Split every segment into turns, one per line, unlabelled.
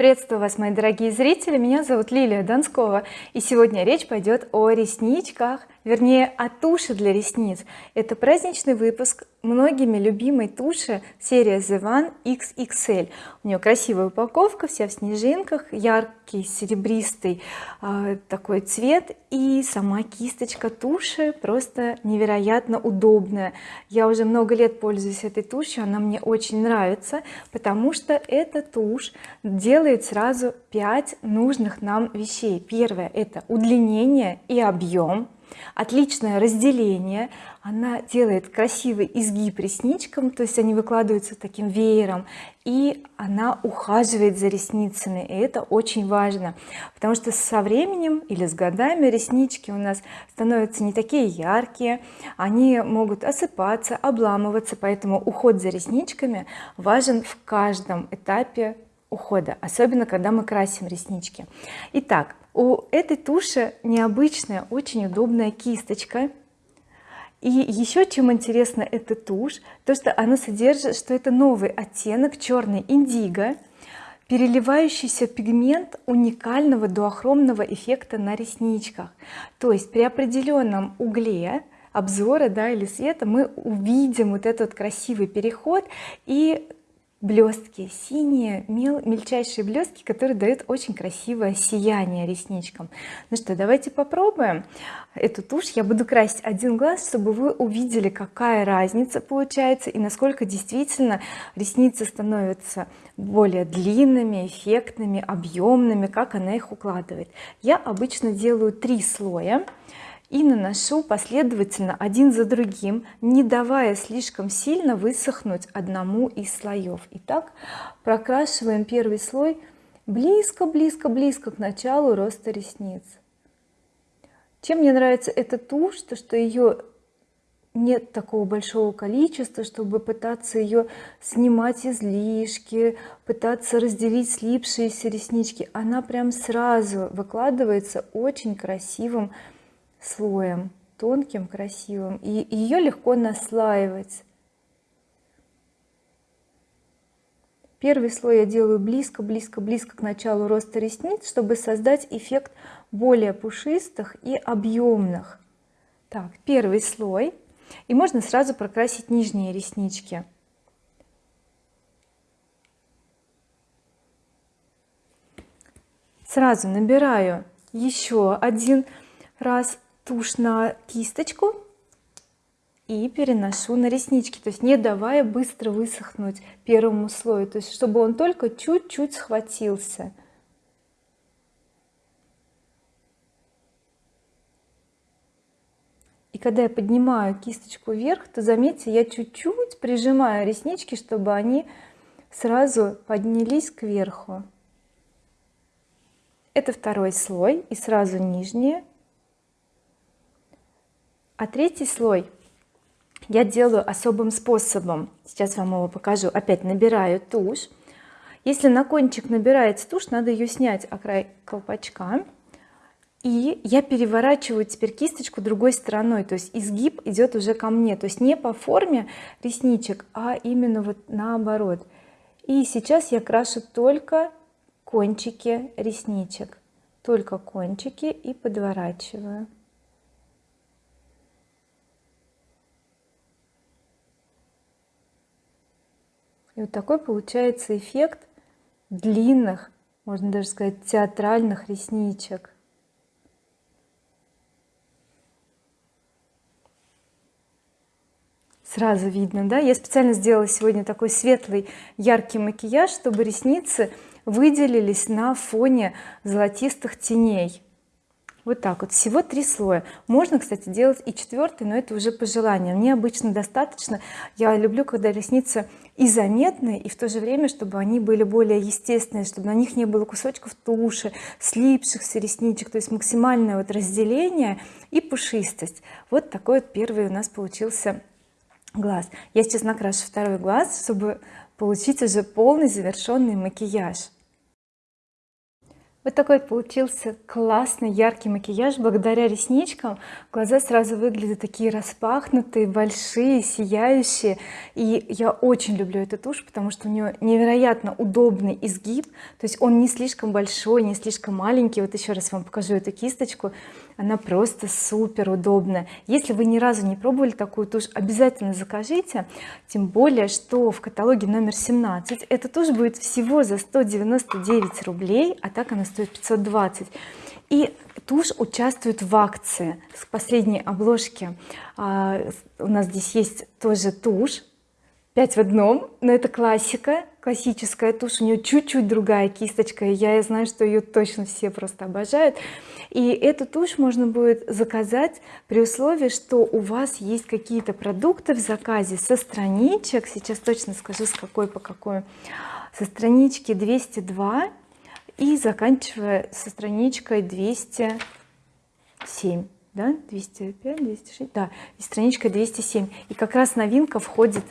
приветствую вас мои дорогие зрители. Меня зовут Лилия Донскова и сегодня речь пойдет о ресничках вернее о туши для ресниц это праздничный выпуск многими любимой туши серия The One XXL у нее красивая упаковка вся в снежинках яркий серебристый э, такой цвет и сама кисточка туши просто невероятно удобная. Я уже много лет пользуюсь этой тушью она мне очень нравится потому что эта тушь делает сразу 5 нужных нам вещей. Первое это удлинение и объем отличное разделение. Она делает красивый изгиб ресничкам то есть они выкладываются таким веером и она ухаживает за ресницами и это очень важно потому что со временем или с годами реснички у нас становятся не такие яркие они могут осыпаться обламываться поэтому уход за ресничками важен в каждом этапе ухода особенно когда мы красим реснички. Итак у этой туши необычная очень удобная кисточка. И еще чем интересна эта тушь то что она содержит что это новый оттенок черный индиго переливающийся пигмент уникального дуохромного эффекта на ресничках. То есть при определенном угле обзора да или света мы увидим вот этот красивый переход и блестки синие мел, мельчайшие блестки которые дают очень красивое сияние ресничкам. Ну что давайте попробуем эту тушь. Я буду красить один глаз чтобы вы увидели какая разница получается и насколько действительно ресницы становятся более длинными эффектными объемными как она их укладывает. Я обычно делаю три слоя и наношу последовательно один за другим не давая слишком сильно высохнуть одному из слоев. Итак прокрашиваем первый слой близко близко близко к началу роста ресниц. Чем мне нравится эта тушь то что ее нет такого большого количества чтобы пытаться ее снимать излишки пытаться разделить слипшиеся реснички. Она прям сразу выкладывается очень красивым слоем тонким красивым и ее легко наслаивать. Первый слой я делаю близко близко близко к началу роста ресниц чтобы создать эффект более пушистых и объемных так первый слой. И можно сразу прокрасить нижние реснички. Сразу набираю еще один раз тушь на кисточку и переношу на реснички. То есть не давая быстро высохнуть первому слою. То есть чтобы он только чуть-чуть схватился. И когда я поднимаю кисточку вверх то заметьте я чуть-чуть прижимаю реснички чтобы они сразу поднялись кверху. Это второй слой и сразу нижние а третий слой я делаю особым способом. Сейчас вам его покажу. Опять набираю тушь. Если на кончик набирается тушь надо ее снять о край колпачка. И я переворачиваю теперь кисточку другой стороной. То есть изгиб идет уже ко мне. То есть не по форме ресничек а именно вот наоборот. И сейчас я крашу только кончики ресничек. Только кончики и подворачиваю и вот такой получается эффект длинных можно даже сказать театральных ресничек. Сразу видно да? Я специально сделала сегодня такой светлый яркий макияж чтобы ресницы выделились на фоне золотистых теней. Вот так вот. Всего три слоя. Можно кстати делать и четвертый но это уже по желанию мне обычно достаточно. Я люблю когда ресницы и заметные и в то же время чтобы они были более естественные чтобы на них не было кусочков туши слипшихся ресничек то есть максимальное вот разделение и пушистость. Вот такой вот первый у нас получился глаз. Я сейчас накрашу второй глаз чтобы получить уже полный завершенный макияж вот такой получился классный яркий макияж. Благодаря ресничкам глаза сразу выглядят такие распахнутые большие сияющие. И я очень люблю эту тушь потому что у нее невероятно удобный изгиб. То есть он не слишком большой не слишком маленький. Вот еще раз вам покажу эту кисточку. Она просто супер удобная. Если вы ни разу не пробовали такую тушь обязательно закажите. Тем более что в каталоге номер 17 эта тушь будет всего за 199 рублей а так она стоит 520 и тушь участвует в акции с последней обложки. А, у нас здесь есть тоже тушь 5 в одном но это классика классическая тушь у нее чуть-чуть другая кисточка и я знаю что ее точно все просто обожают. И эту тушь можно будет заказать при условии что у вас есть какие-то продукты в заказе со страничек. Сейчас точно скажу с какой по какой. Со странички 202 и заканчивая со страничкой 207 да? 205 206 да и страничка 207 и как раз новинка входит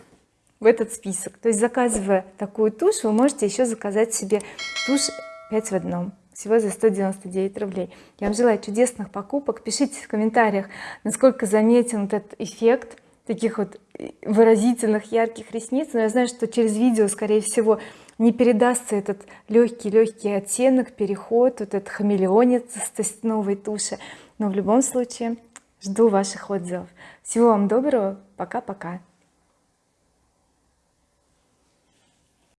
в этот список. То есть заказывая такую тушь вы можете еще заказать себе тушь 5 в одном всего за 199 рублей. Я вам желаю чудесных покупок. Пишите в комментариях насколько заметен этот эффект таких вот выразительных ярких ресниц. Но я знаю что через видео скорее всего не передастся этот легкий легкий оттенок переход вот этот хамелеонец с новой туши. Но в любом случае жду ваших отзывов. Всего вам доброго. Пока-пока